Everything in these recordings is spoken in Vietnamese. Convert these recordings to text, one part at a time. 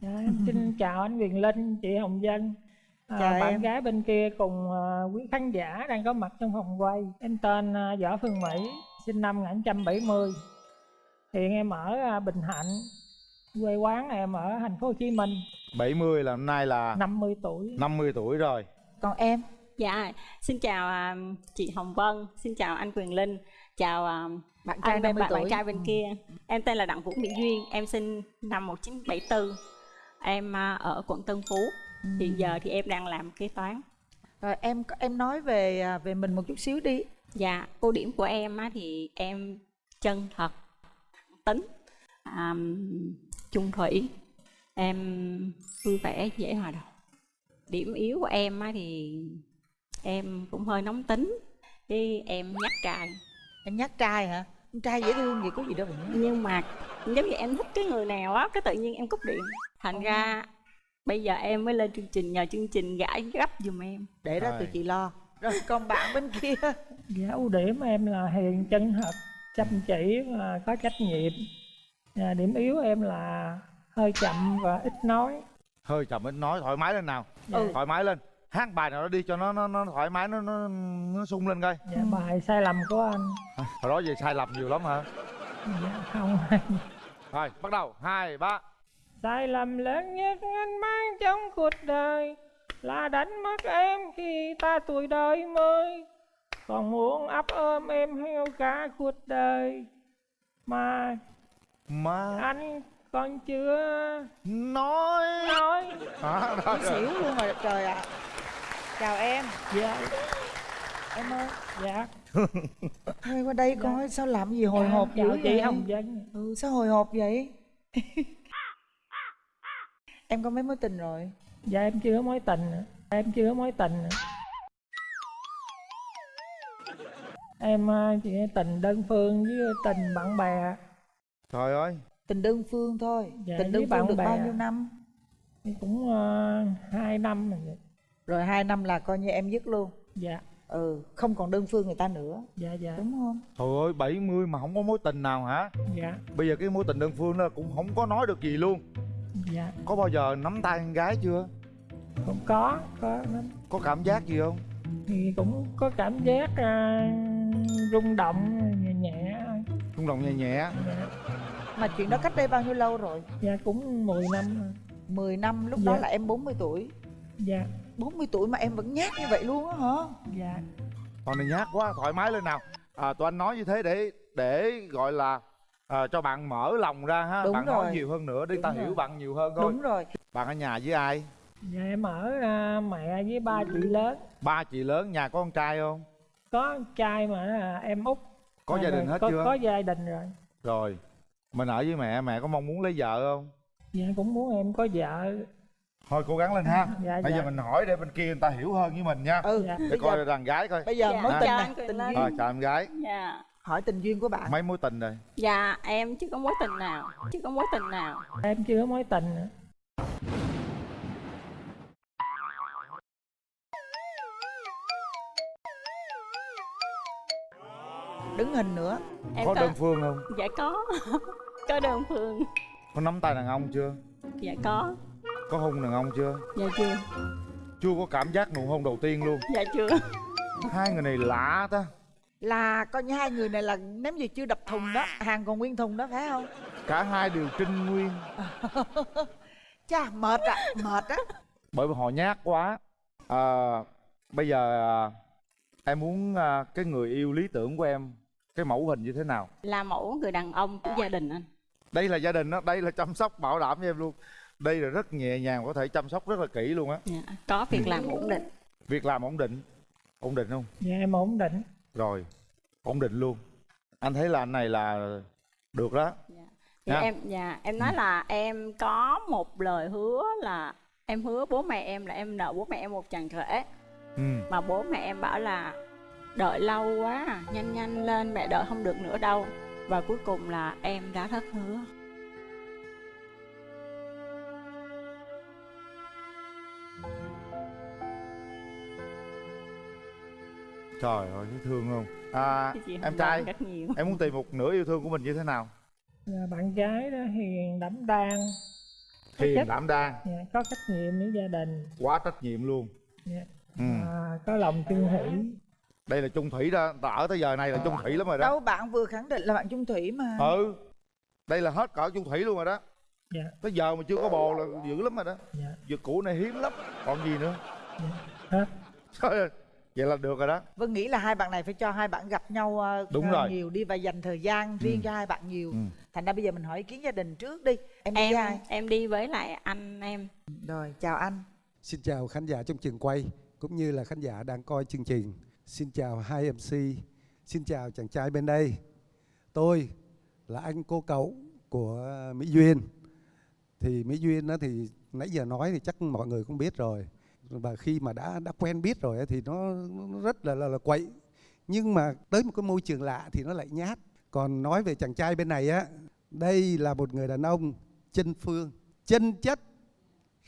Dạ, em xin chào anh Quyền Linh, chị Hồng Dân à, Chào Bạn em. gái bên kia cùng à, quý khán giả đang có mặt trong phòng quay Em tên à, Võ Phương Mỹ, sinh năm 1970 Hiện em ở à, Bình Hạnh Quê quán em ở thành phố Hồ Chí Minh 70 là năm nay là 50 tuổi 50 tuổi rồi còn em Dạ, xin chào à, chị Hồng Vân, xin chào anh Quyền Linh, chào à, bạn trai anh 50 bạn, tuổi bạn trai bên Ừ. kia. Em tên là Đặng Vũ Mỹ Duyên, em sinh năm 1974. Em à, ở quận Tân Phú. Ừ. Hiện giờ thì em đang làm kế toán. rồi em em nói về à, về mình một chút xíu đi Dạ, ưu điểm của em á, thì em chân thật, tính, à, chung thủy, em vui vẻ, dễ hòa đồng. Điểm yếu của em á, thì em cũng hơi nóng tính, với em nhát trai. em nhát trai hả con trai dễ thương vậy có gì đâu nhưng mà giống như em thích cái người nào á cái tự nhiên em cúp điện thành ra bây giờ em mới lên chương trình nhờ chương trình gãi gấp giùm em. Để đó Rồi. tụi chị lo. Rồi còn bạn bên kia. Dạ, ưu điểm em là hiền chân thật, chăm chỉ và có trách nhiệm. À, Điểm yếu em là hơi chậm và ít nói. Hơi chậm ít nói thoải mái lên nào. Ừ. thoải mái lên. Hát bài nào đó đi cho nó nó, nó thoải mái nó nó nó sung lên coi. Dạ, bài sai lầm của anh. À, hồi đó về sai lầm nhiều lắm hả? Dạ, không. Rồi bắt đầu. Hai ba Sai lầm lớn nhất anh mang trong cuộc đời Là đánh mất em khi ta tuổi đời mới. Còn muốn ấp ôm em theo cả cuộc đời. Mà mà anh còn chưa nói. À, nói. Đó, đó, rồi. xỉu luôn rồi trời ạ. Chào em. Dạ, em ơi. Dạ. Thôi qua đây coi sao làm gì hồi Dạ, hộp dữ chị vậy? Hồng Dân ừ sao hồi hộp vậy em có mấy mối tình rồi? Dạ em chưa có mối tình nữa. Em chưa có mối tình nữa. Em à, chỉ tình đơn phương với tình bạn bè. Trời ơi. Tình đơn phương thôi. Dạ, tình đơn phương bạn được bè. bao nhiêu năm? Cũng à, hai năm rồi rồi hai năm là coi như em dứt luôn. Dạ, ừ không còn đơn phương người ta nữa. Dạ, dạ. Đúng không? Trời ơi 70 mà không có mối tình nào hả? Dạ, bây giờ cái mối tình đơn phương đó cũng không có nói được gì luôn dạ. Có bao giờ nắm tay con gái chưa? Cũng có có lắm. Có cảm giác gì không? Thì cũng có cảm giác à, rung động nhẹ nhẹ. Rung động nhẹ nhẹ. Dạ, mà chuyện đó cách đây bao nhiêu lâu rồi? Dạ cũng 10 năm rồi. 10 năm lúc Dạ. đó là em 40 tuổi. Dạ. 40 tuổi mà em vẫn nhát như vậy luôn á hả? Dạ. Con này nhát quá, thoải mái lên nào. À, Tụi anh nói như thế để để gọi là à, cho bạn mở lòng ra ha Đúng Bạn rồi. nói nhiều hơn nữa để Đúng ta rồi. hiểu bạn nhiều hơn thôi đúng rồi Bạn ở nhà với ai? dạ em ở à, mẹ với ba chị lớn Ba chị lớn, nhà có con trai không? có trai mà là em út Có gia đình hết có, chưa? có gia đình rồi Rồi Mình ở với mẹ, mẹ có mong muốn lấy vợ không? dạ cũng muốn em có vợ Thôi cố gắng lên ha dạ Bây dạ giờ mình hỏi để bên kia người ta hiểu hơn với mình nha ừ Dạ. Để bây coi giờ đàn gái coi bây giờ Dạ, chào tình anh này Quyền tình Linh. duyên Rồi chào em gái dạ hỏi tình duyên của bạn. Mấy mối tình rồi? dạ em chưa có mối tình nào. Chưa có mối tình nào. Em chưa có mối tình nữa. Đứng hình nữa. Em có đơn phương không? dạ có. Có đơn phương. Có nắm tay đàn ông chưa? dạ có. Có hôn đàn ông chưa? dạ chưa. Chưa có cảm giác nụ hôn đầu tiên luôn. Dạ chưa. Hai người này lạ ta là coi như hai người này là ném gì chưa đập thùng đó hàng còn nguyên thùng đó phải không? Cả hai đều trinh nguyên. Chà mệt ạ mệt á. Bởi vì họ nhát quá. À, bây giờ à, em muốn à, cái người yêu lý tưởng của em cái mẫu hình như thế nào? Là mẫu người đàn ông của gia đình anh. Đây là gia đình đó đây là chăm sóc bảo đảm cho em luôn. Đây là rất nhẹ nhàng có thể chăm sóc rất là kỹ luôn á. Dạ. có việc làm ổn định. Việc làm ổn định. Ổn định không? Dạ em ổn định rồi ổn định luôn. Anh thấy là anh này là được đó. Dạ. Em dạ em nói là em có một lời hứa là em hứa bố mẹ em là em nợ bố mẹ em một chàng rể ừ. Mà bố mẹ em bảo là đợi lâu quá nhanh nhanh lên mẹ đợi không được nữa đâu. Và cuối cùng là em đã thất hứa trời ơi thấy thương không? À, em trai em muốn tìm một nửa yêu thương của mình như thế nào? Dạ, bạn gái đó hiền đảm đang. Hiền trách- đảm đang. Dạ, có trách nhiệm với gia đình. Quá trách nhiệm luôn. Dạ. ừ. à, có lòng chung thủy. Đây là chung thủy đó ta ở tới giờ này là chung thủy lắm rồi đó. Đâu bạn vừa khẳng định là bạn chung thủy mà. Ừ. Đây là hết cỡ chung thủy luôn rồi đó. Dạ. Tới giờ mà chưa có bồ là dữ lắm rồi đó. Dạ. Việc cũ này hiếm lắm. Còn gì nữa? Hết. Trời ơi, vậy là được rồi đó Vân nghĩ là hai bạn này phải cho hai bạn gặp nhau ờ, Đúng ờ, rồi. nhiều đi và dành thời gian riêng Ừ. cho hai bạn nhiều. Ừ. Thành ra bây giờ mình hỏi ý kiến gia đình trước đi. Em đi em ai? em đi với lại anh em Rồi, chào anh. Xin chào khán giả trong trường quay cũng như là khán giả đang coi chương trình. Xin chào hai MC. Xin chào chàng trai bên đây. Tôi là anh cô cậu của Mỹ Duyên. Thì Mỹ Duyên đó thì nãy giờ nói thì chắc mọi người cũng biết rồi. Và khi mà đã đã quen biết rồi thì nó, nó rất là, là là quậy. Nhưng mà tới một cái môi trường lạ thì nó lại nhát. Còn nói về chàng trai bên này á, đây là một người đàn ông chân phương, chân chất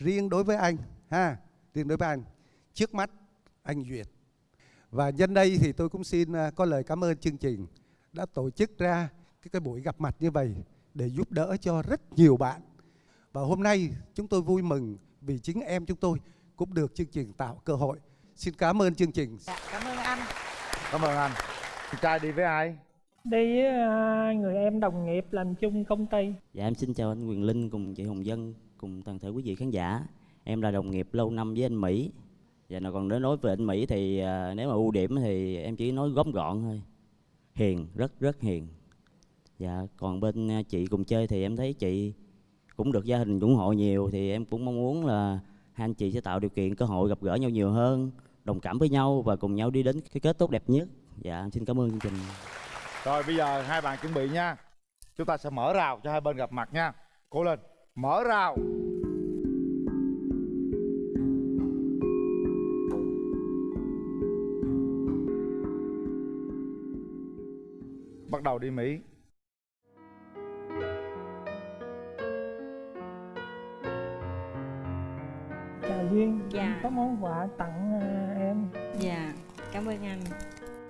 riêng đối với anh ha riêng đối với anh trước mắt anh duyệt và nhân đây thì tôi cũng xin à, có lời cảm ơn chương trình đã tổ chức ra cái, cái buổi gặp mặt như vậy để giúp đỡ cho rất nhiều bạn và hôm nay chúng tôi vui mừng vì chính em chúng tôi cũng được chương trình tạo cơ hội xin cảm ơn chương trình Dạ, cảm ơn anh. cảm ơn anh Chị trai đi với ai đi với à, người em đồng nghiệp làm chung công ty Dạ em xin chào anh Quyền Linh cùng chị Hồng Dân cùng toàn thể quý vị khán giả. Em là đồng nghiệp lâu năm với anh Mỹ. Và nó còn đến nói về anh Mỹ thì à, nếu mà ưu điểm thì em chỉ nói góm gọn thôi. Hiền, rất rất hiền. Dạ còn bên à, chị cùng chơi thì em thấy chị cũng được gia đình ủng hộ nhiều thì em cũng mong muốn là hai anh chị sẽ tạo điều kiện cơ hội gặp gỡ nhau nhiều hơn, đồng cảm với nhau và cùng nhau đi đến cái kết tốt đẹp nhất. Dạ xin cảm ơn chương trình. rồi bây giờ hai bạn chuẩn bị nha chúng ta sẽ mở rào cho hai bên gặp mặt nha cố lên mở rào bắt đầu đi mỹ Dạ. Có món quà tặng à, em. Dạ cảm ơn anh.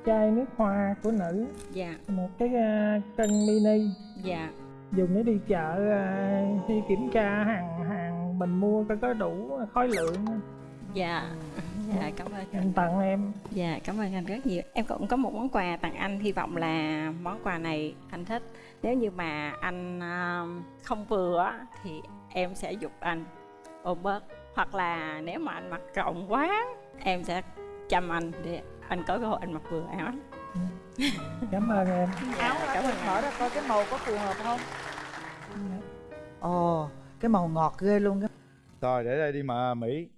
Chai nước hoa của nữ. Dạ. Một cái à, cân mini. Dạ. Dùng để đi chợ à, đi kiểm tra hàng hàng mình mua coi có đủ khối lượng. Dạ. Dạ cảm ơn. Em tặng em. Dạ, cảm ơn anh rất nhiều. Em cũng có một món quà tặng anh, hy vọng là món quà này anh thích. Nếu như mà anh không vừa thì em sẽ giúp anh ôm bớt. Hoặc là nếu mà anh mặc rộng quá, em sẽ chăm anh để anh có cơ hội anh mặc vừa áo. cảm ơn em Áo Dạ, đó, cảm ơn mở ra coi cái màu có phù hợp không? Ồ, cái màu ngọt ghê luôn. rồi để đây đi mà mỹ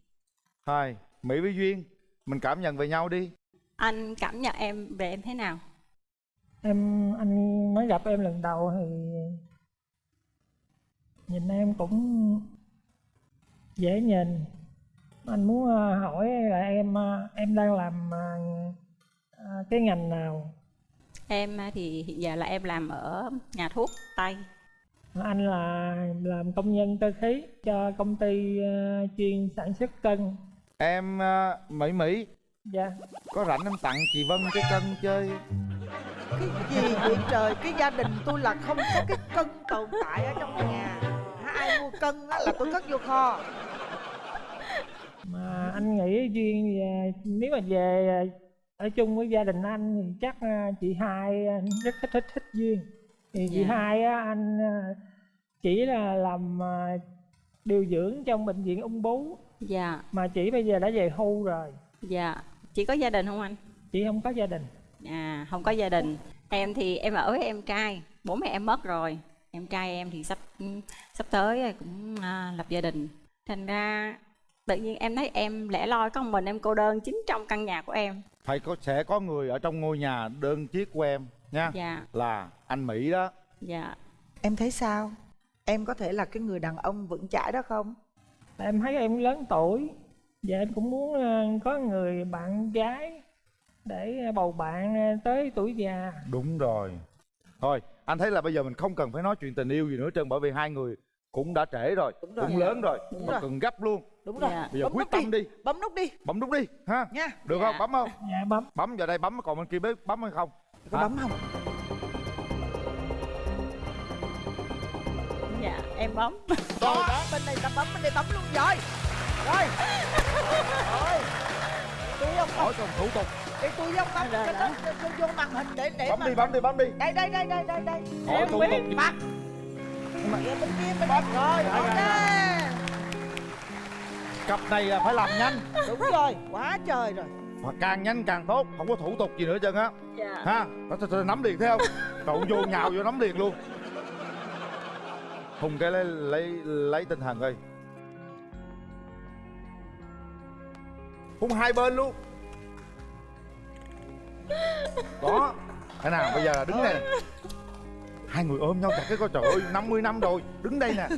hai mỹ với duyên mình cảm nhận về nhau đi Anh cảm nhận em về em thế nào? em anh mới gặp em lần đầu thì nhìn em cũng dễ nhìn anh muốn à, hỏi là em à, em đang làm à, cái ngành nào Em thì hiện giờ là em làm ở nhà thuốc Tây. anh là làm công nhân cơ khí cho công ty chuyên sản xuất cân em mỹ mỹ dạ có rảnh em tặng chị vân cái cân chơi Cái gì vậy trời? Cái gia đình tôi là không có cái cân tồn tại ở trong nhà. Ai mua cân á là tôi cất vô kho. Duyên về nếu mà về à, ở chung với gia đình anh thì chắc à, chị hai rất thích thích thích duyên thì chị Dạ. hai á anh à, chỉ là làm à, điều dưỡng trong bệnh viện ung bướu Dạ, mà chị bây giờ đã về hưu rồi dạ. Chỉ có gia đình không anh? chị không có gia đình À, không có gia đình. Em thì em ở với em trai, bố mẹ em mất rồi. Em trai em thì sắp sắp tới cũng à, lập gia đình. Thành ra tự nhiên em thấy em lẻ loi có một mình em cô đơn chính trong căn nhà của em. phải có sẽ có người ở trong ngôi nhà đơn chiếc của em nha Dạ, là anh mỹ đó dạ. Em thấy sao? Em có thể là cái người đàn ông vững chãi đó không? em thấy em lớn tuổi và em cũng muốn à, có người bạn gái để à, bầu bạn à, tới tuổi già đúng rồi thôi anh thấy là bây giờ mình không cần phải nói chuyện tình yêu gì nữa trơn bởi vì hai người cũng đã trễ rồi, Đúng rồi. cũng lớn rồi Đúng mà rồi. cần gấp luôn. Đúng rồi. Dạ. bây giờ Bấm quyết tâm đi. Bấm nút đi. Bấm nút đi ha? Nha. được Dạ. không bấm không? Dạ bấm. Bấm vào đây bấm còn bên kia biết bấm hay không? Có bấm không? Dạ, em bấm. Đó. Bên này ta bấm bên đây bấm luôn rồi. Rồi. Rồi. Tôi không bấm hỏi còn thủ tục. Để tôi không bấm Rồi, cho rồi. nó vô- màn hình để để bấm mà đi bấm đi bấm đi. Đây đây đây đây đây đây. Em thủ biết. tục đây rồi ok. Cặp này là phải làm nhanh. Đúng rồi quá trời rồi. Mà càng nhanh càng tốt không có thủ tục gì nữa chân á. Dạ. Ha nó thôi, thôi, nắm liền thấy không? Cậu vô nhào vô nắm liền luôn. Hùng cái lấy lấy lấy tinh thần ơi hùng hai bên luôn. Đó thế nào bây giờ là đứng này. Hai người ôm nhau chặt cái coi trời ơi 50 năm rồi đứng đây nè.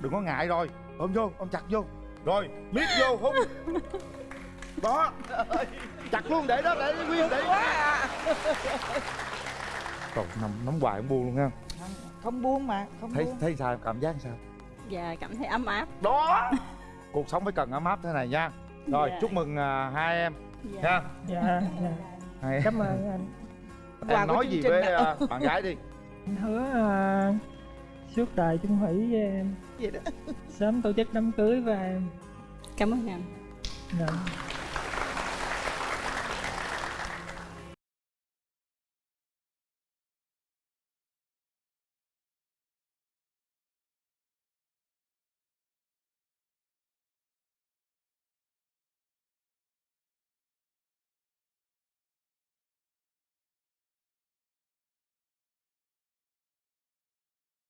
Đừng có ngại rồi. Ôm vô ôm chặt vô. Rồi miết vô hùng đó. Chặt luôn để đó để nguyên để quá à. Trời, nắm, nắm hoài không buông luôn ha không? Buông mà không thấy buông. thấy sao cảm giác sao? Dạ cảm thấy ấm áp. Đó. Cuộc sống phải cần ấm áp thế này nha. Rồi Dạ. chúc mừng à, hai em. Dạ. nha. Dạ dạ. Hai em. Cảm ơn anh. Em nói gì với à, bạn gái đi anh hứa à, suốt đời chung thủy với em. Vậy đó. Sớm tổ chức đám cưới với em. Cảm ơn anh dạ.